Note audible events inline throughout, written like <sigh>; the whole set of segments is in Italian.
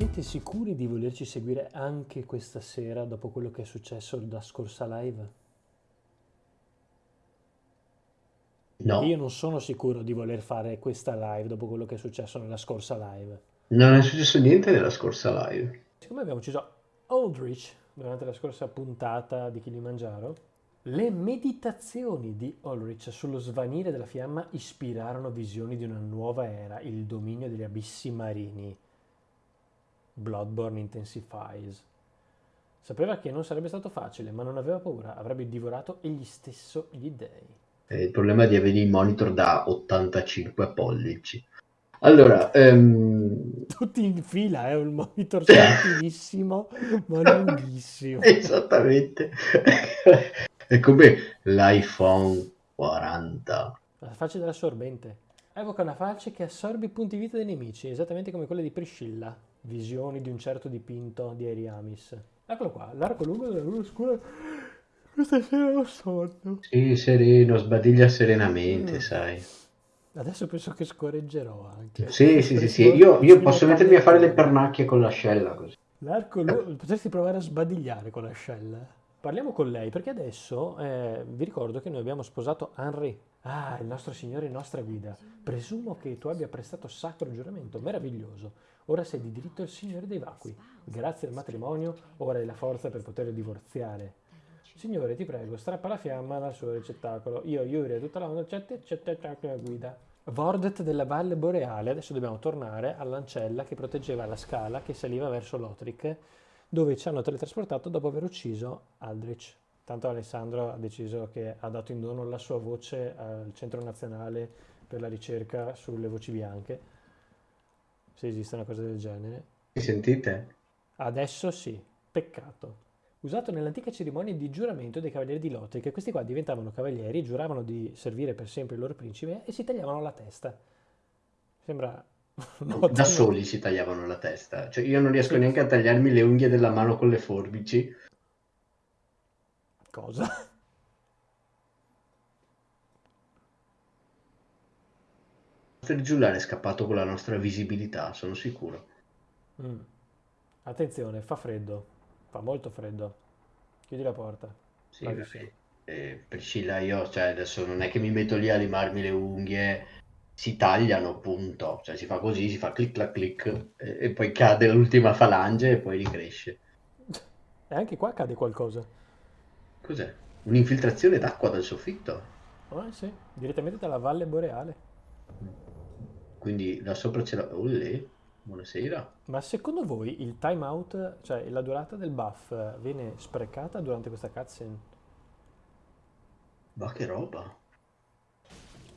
Siete sicuri di volerci seguire anche questa sera dopo quello che è successo da scorsa live? No, Io non sono sicuro di voler fare questa live dopo quello che è successo nella scorsa live. non è successo niente nella scorsa live. Siccome abbiamo ucciso Aldrich durante la scorsa puntata di Kilimangiaro, le meditazioni di Ulrich sullo svanire della fiamma ispirarono visioni di una nuova era, il dominio degli abissi marini. Bloodborne intensifies. Sapeva che non sarebbe stato facile, ma non aveva paura, avrebbe divorato egli stesso gli dei. Eh, il problema è di avere il monitor da 85 pollici. Allora, ehm, <laughs> Tutti in fila, è un monitor sottilissimo, ma lunghissimo. <laughs> esattamente. <laughs> È come l'iPhone 40. La falce dell'assorbente. Evoca una falce che assorbe i punti vita dei nemici, esattamente come quella di Priscilla. Visioni di un certo dipinto di Eriamis. Eccolo qua, l'arco lungo della luna scura. Questa sera ho sonno. Sì, sereno, sbadiglia serenamente, Mm. sai. Adesso penso che scorreggerò anche. Sì, sì, sì, sì. Io, io posso mettermi a fare le pernacchie con l'ascella così. L'arco lungo... Potresti provare a sbadigliare con l'ascella. Parliamo con lei, perché adesso eh, vi ricordo che noi abbiamo sposato Henri. Ah, il nostro Signore e nostra guida. Presumo che tu abbia prestato sacro giuramento, meraviglioso. Ora sei di diritto il Signore dei vacui. Grazie al matrimonio, ora hai la forza per poter divorziare. Signore, ti prego, strappa la fiamma dal suo ricettacolo. Io, Yuri e tutta la onda, c'è te, c'è te, guida. Vordet della Valle Boreale, adesso dobbiamo tornare all'ancella che proteggeva la scala che saliva verso Lothric, dove ci hanno teletrasportato dopo aver ucciso Aldrich. Tanto Alessandro ha deciso che ha dato in dono la sua voce al Centro Nazionale per la ricerca sulle voci bianche, se esiste una cosa del genere. Mi sentite? Adesso sì, peccato. Usato nell'antica cerimonia di giuramento dei cavalieri di Lothric, questi qua diventavano cavalieri, giuravano di servire per sempre il loro principe e si tagliavano la testa. Sembra... <laughs> no, Da soli si tagliavano la testa. Cioè, io non riesco Sì. neanche a tagliarmi le unghie della mano con le forbici. Cosa? <laughs> Il giullare è scappato con la nostra visibilità, sono sicuro. Mm. Attenzione, fa freddo. Fa molto freddo. Chiudi la porta. Sì. Eh, Priscilla, io, cioè, adesso non è che mi metto lì a limarmi le unghie, si tagliano, punto. Cioè, si fa così, si fa clic clac clic, e, e poi cade l'ultima falange e poi ricresce. E anche qua cade qualcosa. Cos'è? Un'infiltrazione d'acqua dal soffitto? Ah, sì, direttamente dalla Valle Boreale. Quindi là sopra c'è la... Olè, buonasera. Ma secondo voi il timeout, cioè la durata del buff, viene sprecata durante questa cutscene? Ma che roba.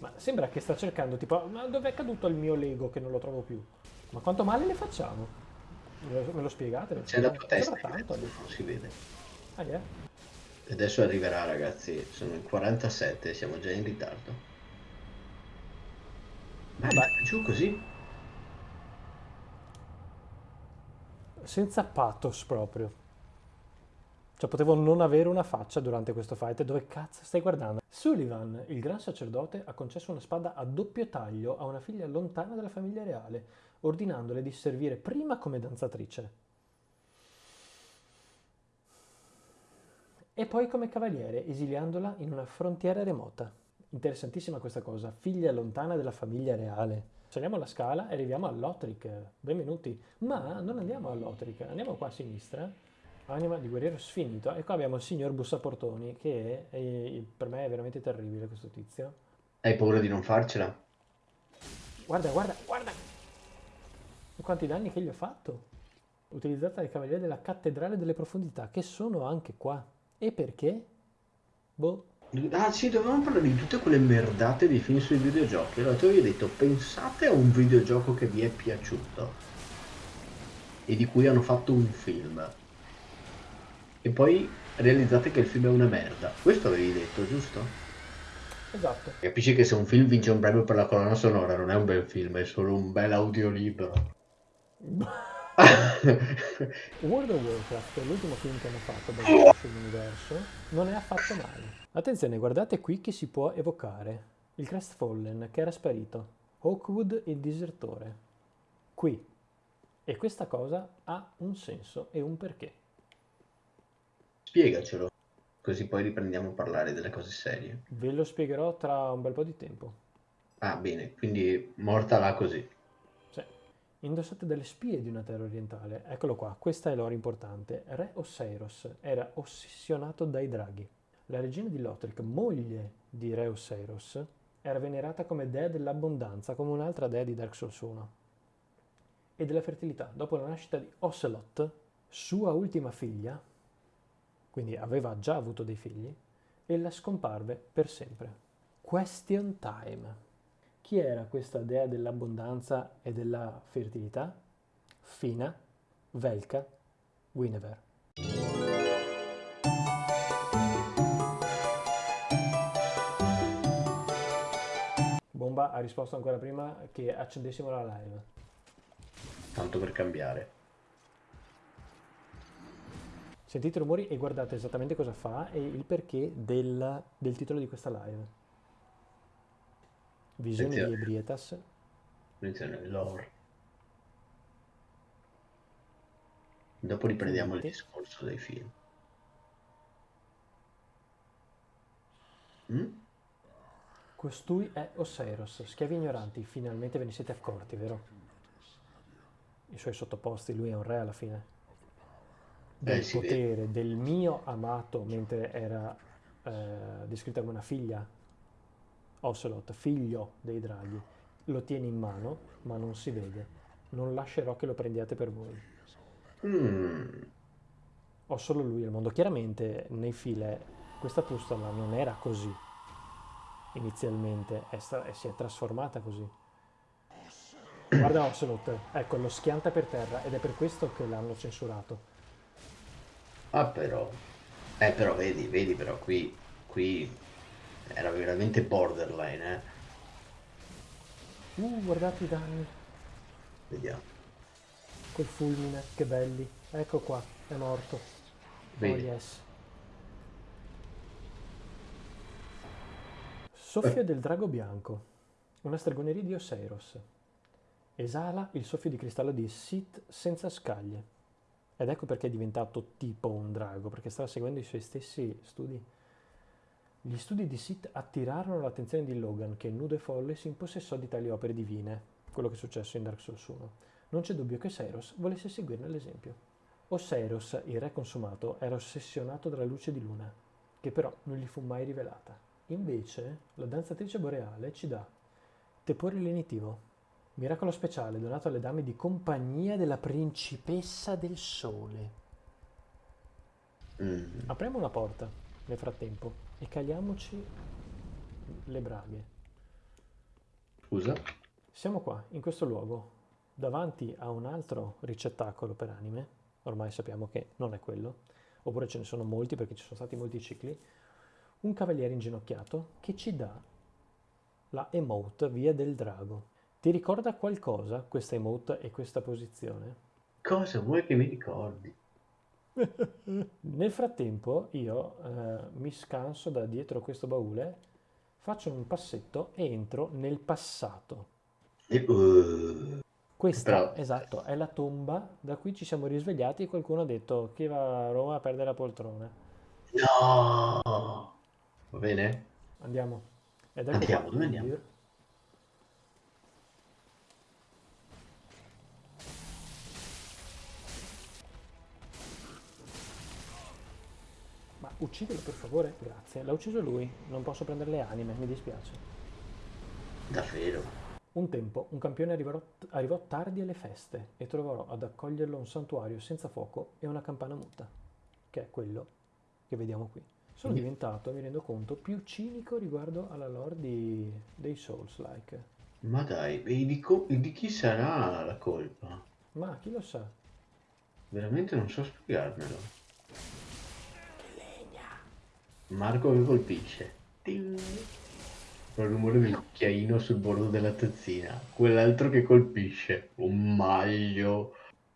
Ma sembra che sta cercando, tipo, ma dov'è caduto il mio Lego che non lo trovo più? Ma quanto male le facciamo? Me lo, me lo spiegate? C'è la tua testa tanto. mezzo, non si vede. Ah, yeah. Adesso arriverà, ragazzi. Sono il 47, siamo già in ritardo. Ma Vabbè. giù così? Senza pathos proprio. Cioè, potevo non avere una faccia durante questo fight. Dove cazzo stai guardando? Sullivan, il gran sacerdote, ha concesso una spada a doppio taglio a una figlia lontana dalla famiglia reale, ordinandole di servire prima come danzatrice e poi come cavaliere, esiliandola in una frontiera remota. Interessantissima questa cosa, figlia lontana della famiglia reale. Saliamo la scala e arriviamo a Lothric. Benvenuti. Ma non andiamo a Lothric, andiamo qua a sinistra. Anima di guerriero sfinito. E qua abbiamo il signor Bussaportoni, che è- è- per me è veramente terribile questo tizio. Hai paura di non farcela? Guarda, guarda, guarda! Quanti danni che gli ho fatto! Utilizzata dai cavalieri della cattedrale delle profondità, che sono anche qua. E perché? Boh. Ah sì, dovevamo parlare di tutte quelle merdate dei film sui videogiochi. Allora tu avevi detto, pensate a un videogioco che vi è piaciuto e di cui hanno fatto un film. E poi realizzate che il film è una merda. Questo avevi detto, giusto? Esatto. Capisci che se un film vince un premio per la colonna sonora non è un bel film, è solo un bel audiolibro. <laughs> World of Warcraft, l'ultimo film che hanno fatto basato sull'universo, non è affatto male. Attenzione, guardate qui che si può evocare. Il Crestfallen, che era sparito. Hawkwood, il disertore. Qui. E questa cosa ha un senso e un perché. Spiegacelo, così poi riprendiamo a parlare delle cose serie. Ve lo spiegherò tra un bel po' di tempo. Ah, bene, quindi morta là così. Sì. Indossate delle spie di una terra orientale. Eccolo qua, questa è l'ora importante. Re Osseiros era ossessionato dai draghi. La regina di Lothric, moglie di Re Osseiros, era venerata come dea dell'abbondanza, come un'altra dea di Dark Souls 1. E della fertilità. Dopo la nascita di Ocelot, sua ultima figlia, quindi aveva già avuto dei figli, ella scomparve per sempre. Question time. Chi era questa dea dell'abbondanza e della fertilità? Fina, Velka, Guinevere. Bomba ha risposto ancora prima che accendessimo la live. Tanto per cambiare. Sentite i rumori e guardate esattamente cosa fa e il perché del, del titolo di questa live. Visioni di Attenzione. Ebrietas. Attenzione, lore. Dopo riprendiamo il discorso dei film. Mm? Costui è Osseiros, schiavi ignoranti, finalmente ve ne siete accorti, vero? I suoi sottoposti, lui è un re alla fine. Del Eh, si vede. potere del mio amato, mentre era eh, descritta come una figlia, Ocelot, figlio dei draghi, lo tiene in mano, ma non si vede. Non lascerò che lo prendiate per voi. Mm. Ho solo lui al mondo. Chiaramente nei file questa pustola non era così inizialmente, è si è trasformata così. Guarda Ocelot, ecco, lo schianta per terra ed è per questo che l'hanno censurato. Ah, però. Eh, però vedi, vedi, però qui, qui era veramente borderline, eh. Uh, guardate i danni Vediamo. col fulmine, che belli. Ecco qua, è morto. Oh Vedi. yes. Soffio del drago bianco, una stregoneria di Oseiros. Esala il soffio di cristallo di Sith senza scaglie. Ed ecco perché è diventato tipo un drago, perché stava seguendo i suoi stessi studi. Gli studi di Sith attirarono l'attenzione di Logan, che nudo e folle si impossessò di tali opere divine, quello che è successo in Dark Souls 1. Non c'è dubbio che Seiros volesse seguirne l'esempio. Oseiros, il re consumato, era ossessionato dalla luce di luna, che però non gli fu mai rivelata. Invece, la danzatrice boreale ci dà tepore lenitivo, miracolo speciale donato alle dame di compagnia della principessa del sole. Mm. Apriamo una porta nel frattempo e cagliamoci le braghe. Scusa? Siamo qua, in questo luogo, davanti a un altro ricettacolo per anime, ormai sappiamo che non è quello, oppure ce ne sono molti perché ci sono stati molti cicli, un cavaliere inginocchiato che ci dà la emote via del drago. Ti ricorda qualcosa questa emote e questa posizione? Cosa vuoi che mi ricordi? <laughs> Nel frattempo io eh, mi scanso da dietro questo baule, faccio un passetto e entro nel passato. Uh, Questa, Però- esatto, è la tomba da cui ci siamo risvegliati e qualcuno ha detto chi va a Roma perde la poltrona. No! Va bene? Andiamo. Ed ecco Andiamo, dove andiamo? Uccidilo per favore, grazie. L'ha ucciso lui, non posso prendere le anime, mi dispiace. Davvero? Un tempo un campione arrivò, arrivò tardi alle feste e trovò ad accoglierlo un santuario senza fuoco e una campana muta, che è quello che vediamo qui. Sono Mm. diventato, mi rendo conto, più cinico riguardo alla lore di- dei Souls-like. Ma dai, e di, co- di chi sarà la colpa? Ma chi lo sa? Veramente non so spiegarmelo. Marco che colpisce. Ting. Il rumore del cucchiaino sul bordo della tazzina. Quell'altro che colpisce. Un maglio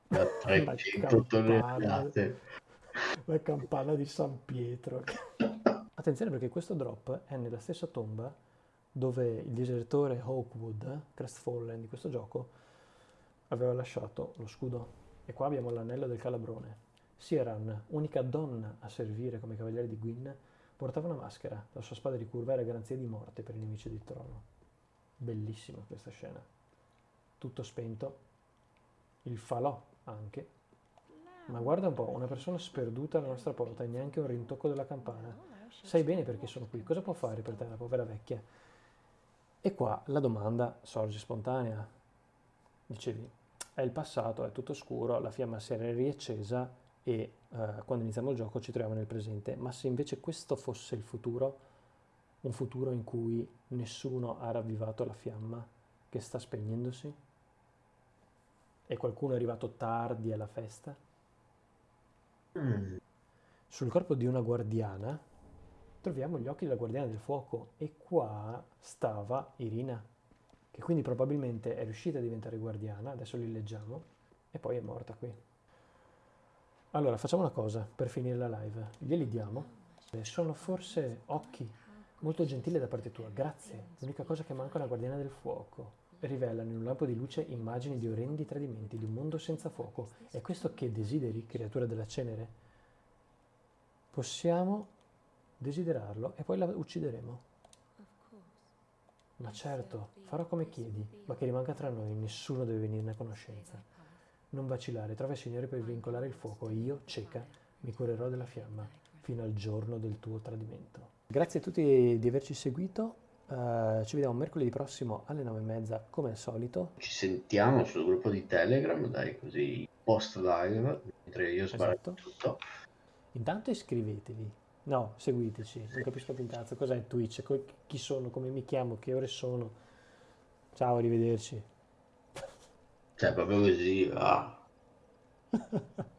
da <laughs> 300 campana. tonnellate. La campana di San Pietro. <laughs> Attenzione perché questo drop è nella stessa tomba dove il disertore Hawkwood, Crestfallen di questo gioco, aveva lasciato lo scudo. E qua abbiamo l'anello del calabrone. Sieran, unica donna a servire come cavaliere di Gwyn, portava una maschera. La sua spada ricurva era garanzia di morte per i nemici del trono. Bellissima questa scena. Tutto spento. Il falò anche. Ma guarda un po', una persona sperduta alla nostra porta e neanche un rintocco della campana. Sai bene perché sono qui. Cosa può fare per te la povera vecchia? E qua la domanda sorge spontanea. Dicevi, è il passato, è tutto scuro, la fiamma si era riaccesa e eh, quando iniziamo il gioco ci troviamo nel presente. Ma se invece questo fosse il futuro, un futuro in cui nessuno ha ravvivato la fiamma che sta spegnendosi? E qualcuno è arrivato tardi alla festa? Mm. Sul corpo di una guardiana troviamo gli occhi della guardiana del fuoco e qua stava Irina che quindi probabilmente è riuscita a diventare guardiana, adesso li leggiamo, e poi è morta qui. Allora, facciamo una cosa per finire la live, glieli diamo, sono forse occhi, molto gentili da parte tua, grazie, l'unica cosa che manca è la guardiana del fuoco, rivelano in un lampo di luce immagini di orrendi tradimenti, di un mondo senza fuoco, è questo che desideri, creatura della cenere? Possiamo desiderarlo e poi la uccideremo. Ma certo, farò come chiedi, ma che rimanga tra noi, nessuno deve venirne a conoscenza. Non vacillare, trova il Signore per vincolare il fuoco io, cieca, mi curerò della fiamma fino al giorno del tuo tradimento. Grazie a tutti di averci seguito. Uh, ci vediamo mercoledì prossimo alle nove e mezza come al solito. Ci sentiamo sul gruppo di Telegram, dai, così post live, mentre io sbaglio esatto. tutto. Intanto iscrivetevi, No, seguiteci, non capisco più un cazzo. Cos'è Twitch? Chi sono? Come mi chiamo? Che ore sono? Ciao, arrivederci. Cioè, proprio così, va. <laughs>